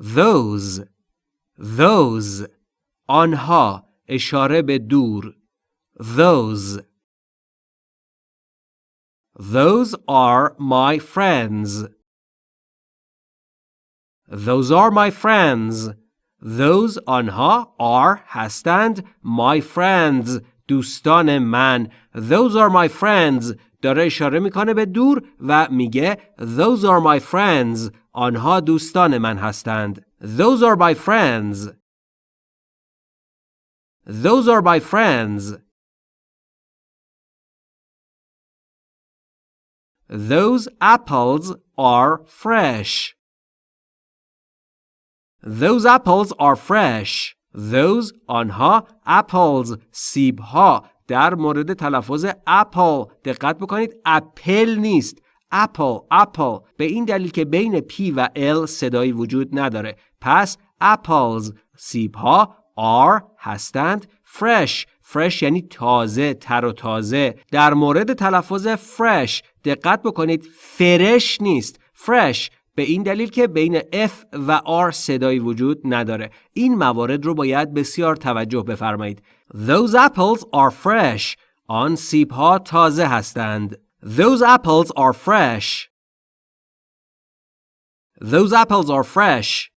those those آنها اشاره به دور those those are my friends those are my friends those آنها are هستند my friends دوستان من those are my friends داره اشاره میکنه به دور و میگه those are my friends آنها دوستان من هستند those are my friends those are my friends those apples are fresh those apples are fresh those آنها apples سیب ها در مورد تلفظ اپل دقت بکنید اپل نیست اپل اپل به این دلیل که بین پی و ال صدایی وجود نداره. پس apples سیب ها are هستند. Fresh. Fresh یعنی تازه تر و تازه. در مورد تلفظ fresh دقت بکنید. فرش نیست. Fresh. به این دلیل که بین F و R صدایی وجود نداره. این موارد رو باید بسیار توجه بفرمایید. Those apples are fresh. آن سیب ها تازه هستند. Those apples are fresh. Those apples are fresh